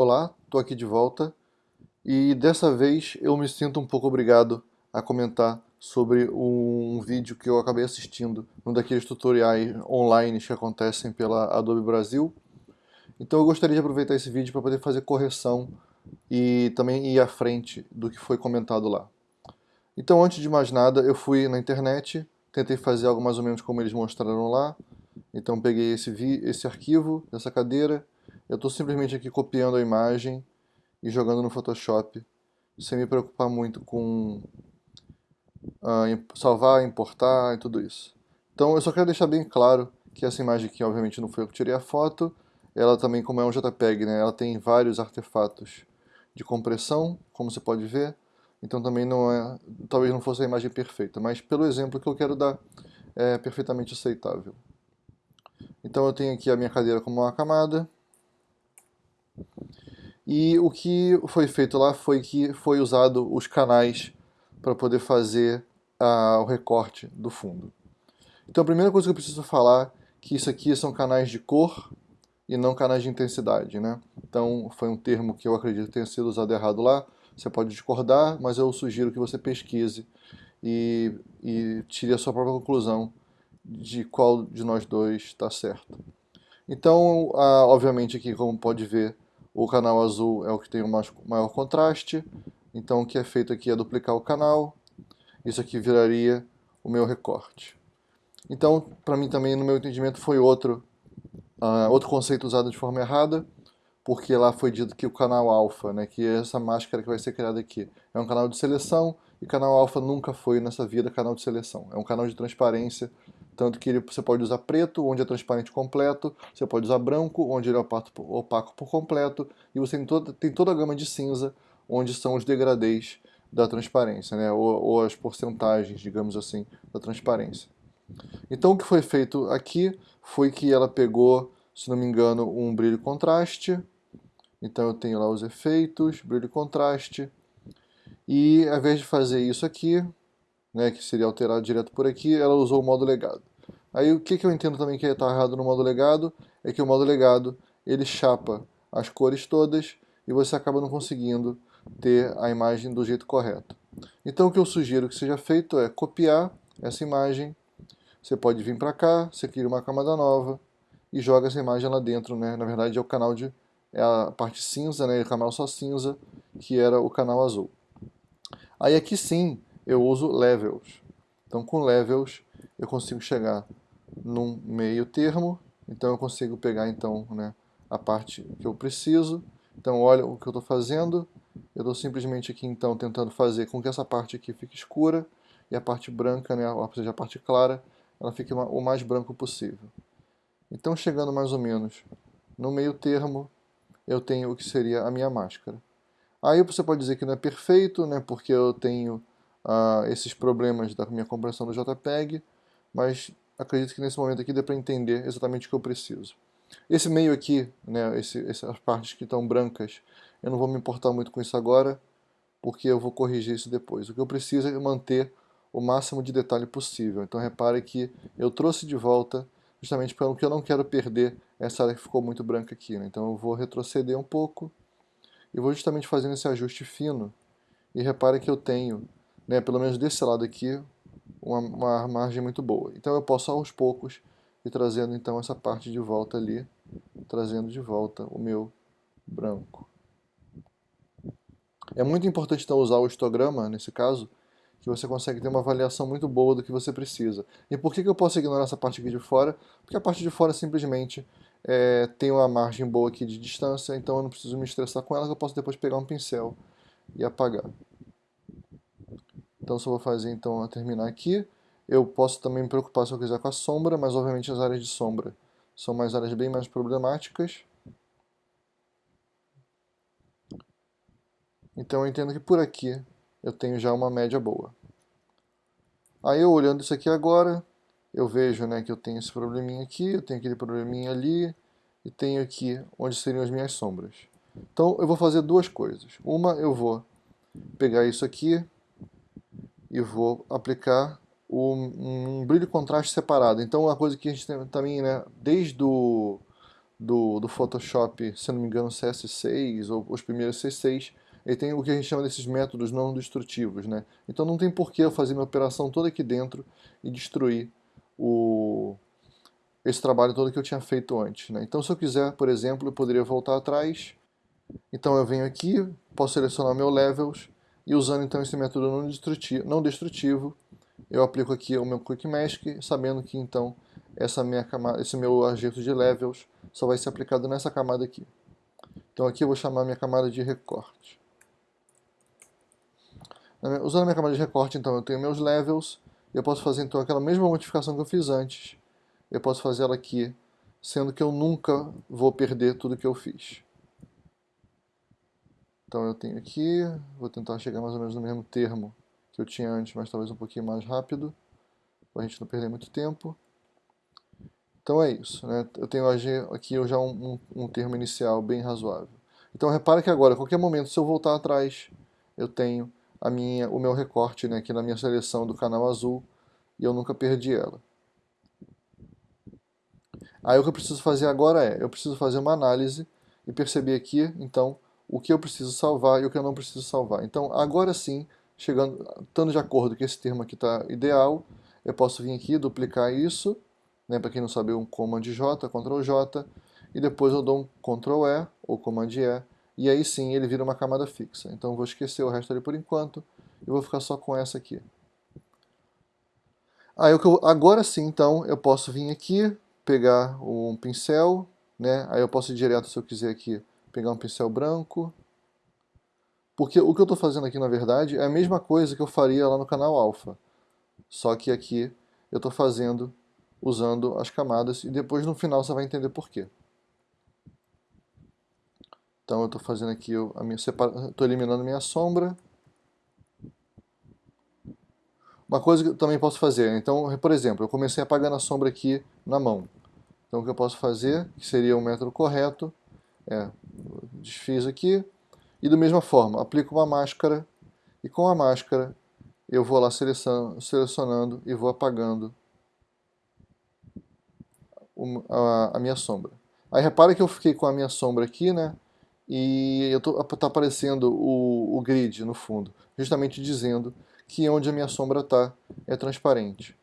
Olá, estou aqui de volta e dessa vez eu me sinto um pouco obrigado a comentar sobre um vídeo que eu acabei assistindo, um daqueles tutoriais online que acontecem pela Adobe Brasil. Então eu gostaria de aproveitar esse vídeo para poder fazer correção e também ir à frente do que foi comentado lá. Então antes de mais nada, eu fui na internet, tentei fazer algo mais ou menos como eles mostraram lá. Então peguei esse, esse arquivo dessa cadeira, eu estou simplesmente aqui copiando a imagem e jogando no Photoshop, sem me preocupar muito com uh, salvar, importar e tudo isso. Então eu só quero deixar bem claro que essa imagem aqui obviamente não foi eu que tirei a foto, ela também, como é um JPEG, né, ela tem vários artefatos de compressão, como você pode ver, então também não é, talvez não fosse a imagem perfeita, mas pelo exemplo que eu quero dar, é perfeitamente aceitável. Então eu tenho aqui a minha cadeira como uma camada, e o que foi feito lá foi que foi usado os canais para poder fazer o recorte do fundo. Então a primeira coisa que eu preciso falar que isso aqui são canais de cor e não canais de intensidade. Né? Então foi um termo que eu acredito tenha sido usado errado lá. Você pode discordar, mas eu sugiro que você pesquise e, e tire a sua própria conclusão de qual de nós dois está certo. Então, obviamente aqui, como pode ver, o canal azul é o que tem o maior contraste, então o que é feito aqui é duplicar o canal, isso aqui viraria o meu recorte. Então, para mim também, no meu entendimento, foi outro, uh, outro conceito usado de forma errada, porque lá foi dito que o canal alfa, né, que é essa máscara que vai ser criada aqui, é um canal de seleção, e canal alfa nunca foi nessa vida canal de seleção. É um canal de transparência tanto que você pode usar preto, onde é transparente completo, você pode usar branco, onde ele é opaco, por completo, e você tem toda, tem toda a gama de cinza, onde são os degradês da transparência, né? ou, ou as porcentagens, digamos assim, da transparência. Então o que foi feito aqui foi que ela pegou, se não me engano, um brilho contraste, então eu tenho lá os efeitos, brilho e contraste, e ao invés de fazer isso aqui, né, que seria alterado direto por aqui, ela usou o modo legado. Aí o que, que eu entendo também que está errado no modo legado, é que o modo legado ele chapa as cores todas e você acaba não conseguindo ter a imagem do jeito correto. Então o que eu sugiro que seja feito é copiar essa imagem, você pode vir para cá, você cria uma camada nova e joga essa imagem lá dentro, né? na verdade é o canal de é a parte cinza, né? o canal só cinza, que era o canal azul. Aí aqui sim, eu uso levels. Então com levels eu consigo chegar num meio termo, então eu consigo pegar então né, a parte que eu preciso. Então olha o que eu estou fazendo, eu estou simplesmente aqui então tentando fazer com que essa parte aqui fique escura e a parte branca, né, ou seja, a parte clara, ela fique o mais branco possível. Então chegando mais ou menos no meio termo, eu tenho o que seria a minha máscara. Aí você pode dizer que não é perfeito, né, porque eu tenho uh, esses problemas da minha compressão do JPEG, mas acredito que nesse momento aqui dê para entender exatamente o que eu preciso. Esse meio aqui, né, esse, essas partes que estão brancas, eu não vou me importar muito com isso agora, porque eu vou corrigir isso depois. O que eu preciso é manter o máximo de detalhe possível. Então repare que eu trouxe de volta justamente porque eu não quero perder essa área que ficou muito branca aqui. Né? Então eu vou retroceder um pouco e vou justamente fazendo esse ajuste fino. E repare que eu tenho né, pelo menos desse lado aqui, uma, uma margem muito boa. Então eu posso aos poucos ir trazendo então essa parte de volta ali, trazendo de volta o meu branco. É muito importante então usar o histograma, nesse caso, que você consegue ter uma avaliação muito boa do que você precisa. E por que, que eu posso ignorar essa parte aqui de fora? Porque a parte de fora simplesmente é, tem uma margem boa aqui de distância, então eu não preciso me estressar com ela, eu posso depois pegar um pincel e apagar. Então só vou fazer então terminar aqui. Eu posso também me preocupar se eu quiser com a sombra, mas obviamente as áreas de sombra são mais áreas bem mais problemáticas. Então eu entendo que por aqui eu tenho já uma média boa. Aí eu olhando isso aqui agora, eu vejo né, que eu tenho esse probleminha aqui, eu tenho aquele probleminha ali, e tenho aqui onde seriam as minhas sombras. Então eu vou fazer duas coisas. Uma, eu vou pegar isso aqui, e vou aplicar um, um brilho contraste separado. Então, uma coisa que a gente tem também, né, desde o do, do Photoshop, se não me engano, CS6 ou os primeiros C6, ele tem o que a gente chama desses métodos não destrutivos. Né? Então não tem porquê eu fazer minha operação toda aqui dentro e destruir o, esse trabalho todo que eu tinha feito antes. Né? Então se eu quiser, por exemplo, eu poderia voltar atrás. Então eu venho aqui, posso selecionar meu levels e usando então esse método não destrutivo, não destrutivo eu aplico aqui o meu Quick Mask, sabendo que então essa minha camada, esse meu ajeito de levels só vai ser aplicado nessa camada aqui. Então aqui eu vou chamar minha camada de recorte. Usando a minha camada de recorte, então eu tenho meus levels, eu posso fazer então aquela mesma modificação que eu fiz antes, eu posso fazer ela aqui, sendo que eu nunca vou perder tudo que eu fiz. Então eu tenho aqui, vou tentar chegar mais ou menos no mesmo termo que eu tinha antes, mas talvez um pouquinho mais rápido, para a gente não perder muito tempo. Então é isso, né? eu tenho aqui já um, um, um termo inicial bem razoável. Então repara que agora, a qualquer momento, se eu voltar atrás, eu tenho a minha, o meu recorte né, aqui na minha seleção do canal azul, e eu nunca perdi ela. Aí o que eu preciso fazer agora é, eu preciso fazer uma análise e perceber aqui, então, o que eu preciso salvar e o que eu não preciso salvar. Então, agora sim, chegando, estando de acordo que esse termo aqui está ideal, eu posso vir aqui, duplicar isso, né, para quem não sabe, um Command J, Ctrl J, e depois eu dou um Ctrl E, ou Command E, e aí sim ele vira uma camada fixa. Então eu vou esquecer o resto ali por enquanto, e vou ficar só com essa aqui. Aí, agora sim, então, eu posso vir aqui, pegar um pincel, né, aí eu posso ir direto, se eu quiser aqui, pegar um pincel branco, porque o que eu estou fazendo aqui, na verdade, é a mesma coisa que eu faria lá no canal alfa. Só que aqui eu estou fazendo usando as camadas e depois no final você vai entender por quê. Então eu estou fazendo aqui a minha estou eliminando minha sombra. Uma coisa que eu também posso fazer, então, por exemplo, eu comecei apagando a sombra aqui na mão. Então o que eu posso fazer, que seria o método correto, é desfiz aqui, e da mesma forma, aplico uma máscara e com a máscara eu vou lá selecionando, e vou apagando a, a, minha sombra. Aí repara que eu fiquei com a minha sombra aqui, né? E está aparecendo o, o grid no fundo, justamente dizendo que onde a minha sombra está é transparente.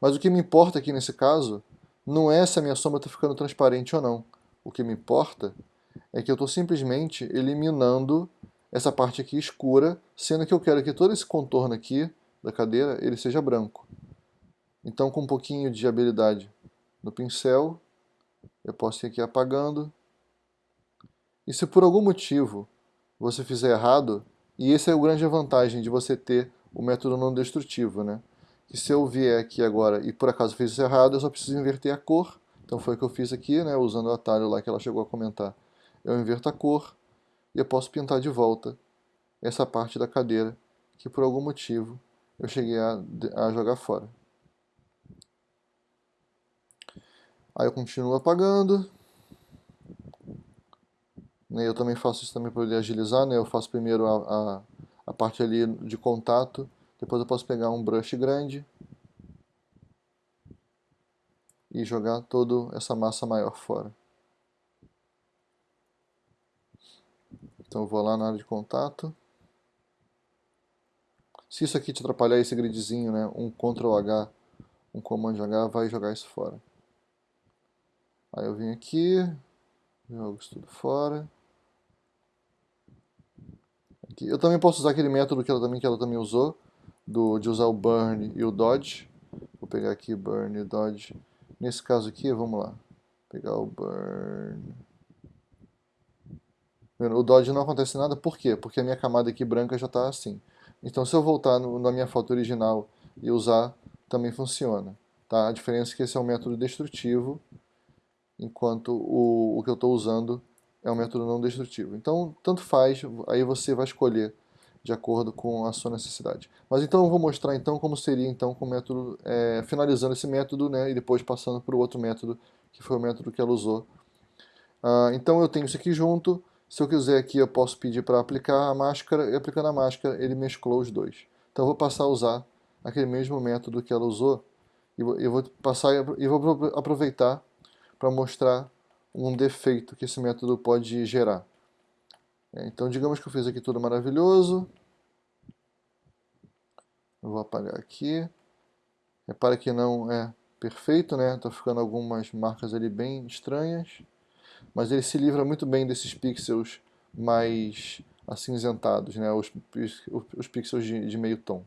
Mas o que me importa aqui nesse caso não é se a minha sombra está ficando transparente ou não. O que me importa é que eu estou simplesmente eliminando essa parte aqui escura, sendo que eu quero que todo esse contorno aqui da cadeira ele seja branco. Então com um pouquinho de habilidade no pincel, eu posso ir aqui apagando. E se por algum motivo você fizer errado, e essa é a grande vantagem de você ter o método não destrutivo, né? Que se eu vier aqui agora e por acaso fiz isso errado, eu só preciso inverter a cor. Então foi o que eu fiz aqui, né? Usando o atalho lá que ela chegou a comentar eu inverto a cor e eu posso pintar de volta essa parte da cadeira que por algum motivo eu cheguei a, a jogar fora. Aí eu continuo apagando. Né, eu também faço isso também para poder agilizar, né? Eu faço primeiro a, a, a parte ali de contato, depois eu posso pegar um brush grande e jogar toda essa massa maior fora. Então eu vou lá na área de contato. Se isso aqui te atrapalhar, esse gridzinho, né, um Ctrl H, um Command H, vai jogar isso fora. Aí eu vim aqui, jogo isso tudo fora. Aqui. Eu também posso usar aquele método que ela também, que ela também usou, do, de usar o Burn e o Dodge. Vou pegar aqui Burn e Dodge. Nesse caso aqui, vamos lá. Pegar o Burn... O Dodge não acontece nada, por quê? Porque a minha camada aqui branca já está assim. Então se eu voltar no, na minha foto original e usar, também funciona. Tá? A diferença é que esse é um método destrutivo, enquanto o, o que eu estou usando é um método não destrutivo. Então, tanto faz, aí você vai escolher de acordo com a sua necessidade. Mas então eu vou mostrar então como seria então com o método, é, finalizando esse método, né, e depois passando para o outro método, que foi o método que ela usou. Ah, então eu tenho isso aqui junto, se eu quiser aqui, eu posso pedir para aplicar a máscara, e aplicando a máscara, ele mesclou os dois. Então eu vou passar a usar aquele mesmo método que ela usou, e eu vou passar e vou aproveitar para mostrar um defeito que esse método pode gerar. É, então, digamos que eu fiz aqui tudo maravilhoso. Eu vou apagar aqui. Repara que não é perfeito, né? Tá ficando algumas marcas ali bem estranhas. Mas ele se livra muito bem desses pixels mais acinzentados, né? Os, os pixels de, de meio tom.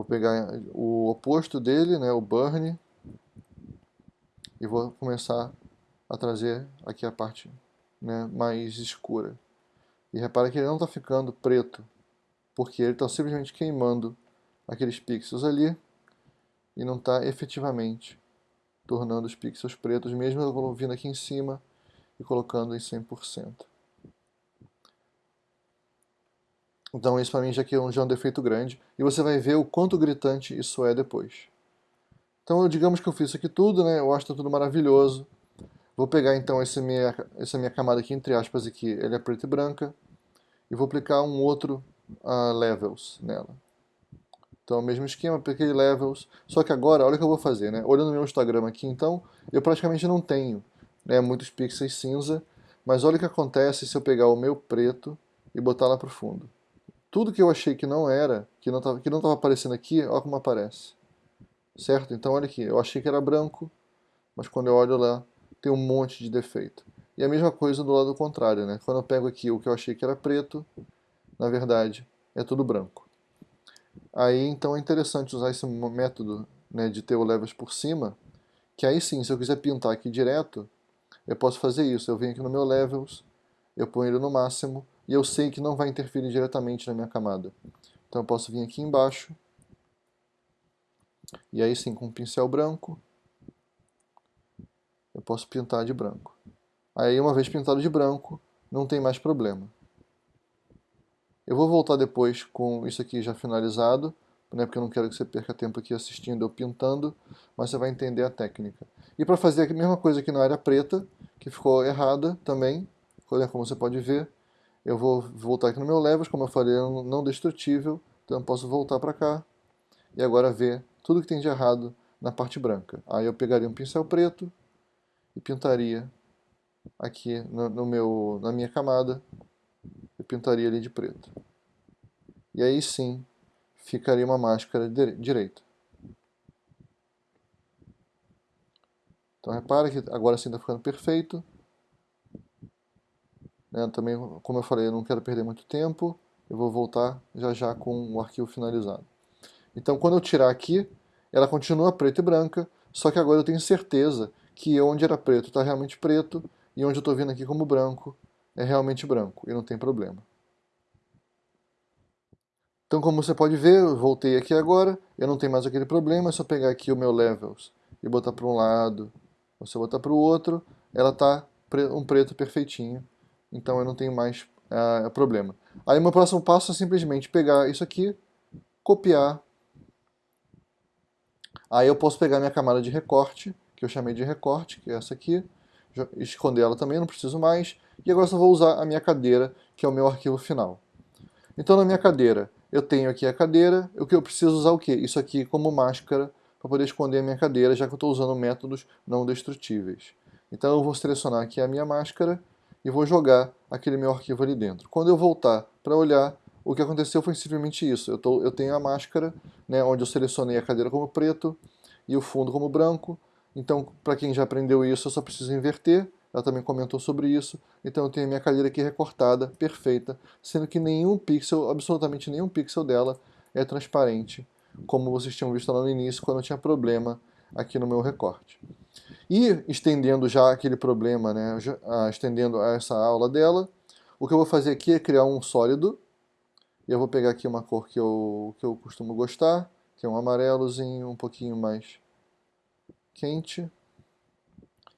Vou pegar o oposto dele, né, o burn, e vou começar a trazer aqui a parte né, mais escura. E repara que ele não está ficando preto, porque ele está simplesmente queimando aqueles pixels ali e não está efetivamente tornando os pixels pretos, mesmo eu vindo aqui em cima e colocando em 100%. Então isso para mim já, que é um, já é um defeito grande, e você vai ver o quanto gritante isso é depois. Então digamos que eu fiz isso aqui tudo, né? eu acho que está tudo maravilhoso, Vou pegar então essa minha, essa minha camada aqui, entre aspas, aqui, ele é preta e branca, e vou aplicar um outro uh, levels nela. Então, o mesmo esquema, apliquei levels, só que agora, olha o que eu vou fazer, né? Olhando meu Instagram aqui, então, eu praticamente não tenho né, muitos pixels cinza, mas olha o que acontece se eu pegar o meu preto e botar lá para o fundo. Tudo que eu achei que não era, que não estava que não aparecendo aqui, olha como aparece. Certo? Então, olha aqui, eu achei que era branco, mas quando eu olho lá, tem um monte de defeito. E a mesma coisa do lado contrário, né? Quando eu pego aqui o que eu achei que era preto, na verdade é tudo branco. Aí então é interessante usar esse método né, de ter o levels por cima, que aí sim, se eu quiser pintar aqui direto, eu posso fazer isso. Eu venho aqui no meu levels, eu ponho ele no máximo, e eu sei que não vai interferir diretamente na minha camada. Então eu posso vir aqui embaixo, e aí sim, com um pincel branco, eu posso pintar de branco. Aí uma vez pintado de branco, não tem mais problema. Eu vou voltar depois com isso aqui já finalizado, né, porque eu não quero que você perca tempo aqui assistindo eu pintando, mas você vai entender a técnica. E para fazer a mesma coisa aqui na área preta, que ficou errada também, né, como você pode ver, eu vou voltar aqui no meu levels, como eu falei, é não destrutível, então eu posso voltar para cá e agora ver tudo que tem de errado na parte branca. Aí eu pegaria um pincel preto, e pintaria aqui no, no meu, na minha camada, pintaria ali de preto. E aí sim, ficaria uma máscara direita. Então repara que agora sim está ficando perfeito. Né, também, como eu falei, eu não quero perder muito tempo. Eu vou voltar já já com o arquivo finalizado. Então quando eu tirar aqui, ela continua preta e branca, só que agora eu tenho certeza que onde era preto está realmente preto e onde eu estou vendo aqui como branco é realmente branco e não tem problema. Então como você pode ver, eu voltei aqui agora, eu não tenho mais aquele problema, é só pegar aqui o meu levels e botar para um lado, ou se eu botar para o outro, ela está um preto perfeitinho, então eu não tenho mais uh, problema. Aí meu próximo passo é simplesmente pegar isso aqui, copiar, aí eu posso pegar minha camada de recorte, que eu chamei de recorte, que é essa aqui, esconder ela também, não preciso mais, e agora só vou usar a minha cadeira, que é o meu arquivo final. Então na minha cadeira, eu tenho aqui a cadeira, o que eu preciso usar o quê? Isso aqui como máscara, para poder esconder a minha cadeira, já que eu estou usando métodos não destrutíveis. Então eu vou selecionar aqui a minha máscara e vou jogar aquele meu arquivo ali dentro. Quando eu voltar para olhar, o que aconteceu foi simplesmente isso. Eu, tô, eu tenho a máscara, né, onde eu selecionei a cadeira como preto e o fundo como branco, então, para quem já aprendeu isso, eu só preciso inverter. Ela também comentou sobre isso. Então eu tenho a minha cadeira aqui recortada, perfeita, sendo que nenhum pixel, absolutamente nenhum pixel dela é transparente, como vocês tinham visto lá no início, quando eu tinha problema aqui no meu recorte. E estendendo já aquele problema, né, estendendo essa aula dela, o que eu vou fazer aqui é criar um sólido, e eu vou pegar aqui uma cor que eu, que eu costumo gostar, que é um amarelozinho, um pouquinho mais quente.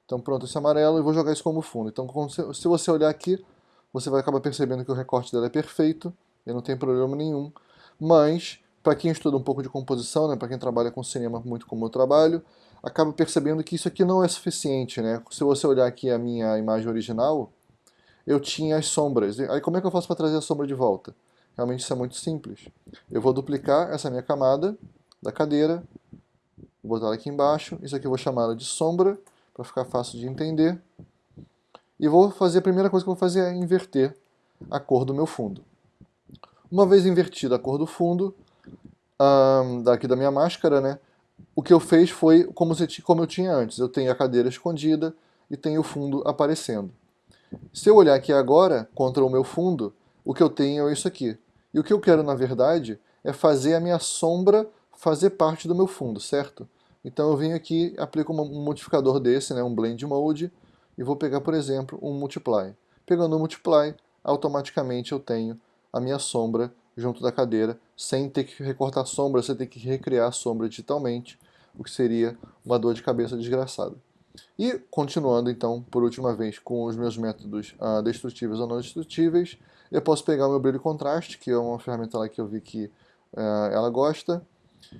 Então pronto, esse amarelo, e vou jogar isso como fundo. Então se você olhar aqui, você vai acabar percebendo que o recorte dela é perfeito, e não tem problema nenhum. Mas, para quem estuda um pouco de composição, né, para quem trabalha com cinema muito como eu trabalho, acaba percebendo que isso aqui não é suficiente. Né? Se você olhar aqui a minha imagem original, eu tinha as sombras. Aí como é que eu faço para trazer a sombra de volta? realmente isso é muito simples. Eu vou duplicar essa minha camada da cadeira, vou botar ela aqui embaixo, isso aqui eu vou chamar de sombra, para ficar fácil de entender. E vou fazer, a primeira coisa que eu vou fazer é inverter a cor do meu fundo. Uma vez invertida a cor do fundo, um, daqui da minha máscara, né, o que eu fiz foi como, se, como eu tinha antes. Eu tenho a cadeira escondida e tenho o fundo aparecendo. Se eu olhar aqui agora, contra o meu fundo, o que eu tenho é isso aqui. E o que eu quero, na verdade, é fazer a minha sombra fazer parte do meu fundo, certo? Então eu venho aqui, aplico um modificador desse, né, um Blend Mode, e vou pegar, por exemplo, um Multiply. Pegando o Multiply, automaticamente eu tenho a minha sombra junto da cadeira, sem ter que recortar sombra, sem ter que recriar a sombra digitalmente, o que seria uma dor de cabeça desgraçada. E, continuando então, por última vez, com os meus métodos uh, destrutíveis ou não destrutíveis, eu posso pegar o meu brilho contraste, que é uma ferramenta lá que eu vi que uh, ela gosta,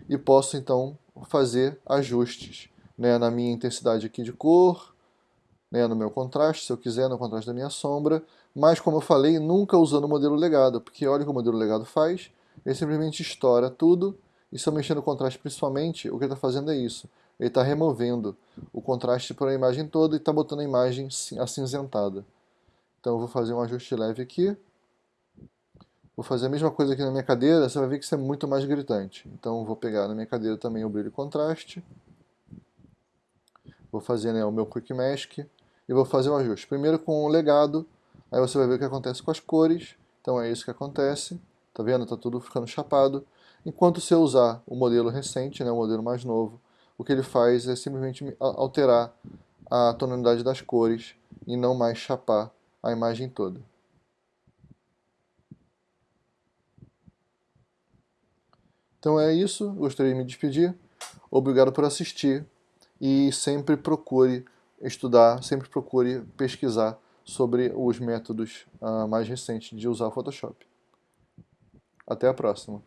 e posso então fazer ajustes né, na minha intensidade aqui de cor, né, no meu contraste, se eu quiser, no contraste da minha sombra, mas como eu falei, nunca usando o modelo legado, porque olha o que o modelo legado faz, ele simplesmente estoura tudo, e se eu mexer no contraste principalmente, o que ele está fazendo é isso, ele está removendo o contraste para a imagem toda e está botando a imagem acinzentada. Então eu vou fazer um ajuste leve aqui, Vou fazer a mesma coisa aqui na minha cadeira, você vai ver que isso é muito mais gritante. Então vou pegar na minha cadeira também o brilho e contraste. Vou fazer né, o meu Quick Mask e vou fazer o um ajuste. Primeiro com o legado, aí você vai ver o que acontece com as cores. Então é isso que acontece. Tá vendo? Tá tudo ficando chapado. Enquanto eu usar o modelo recente, né, o modelo mais novo, o que ele faz é simplesmente alterar a tonalidade das cores e não mais chapar a imagem toda. Então é isso, gostaria de me despedir. Obrigado por assistir e sempre procure estudar, sempre procure pesquisar sobre os métodos uh, mais recentes de usar o Photoshop. Até a próxima.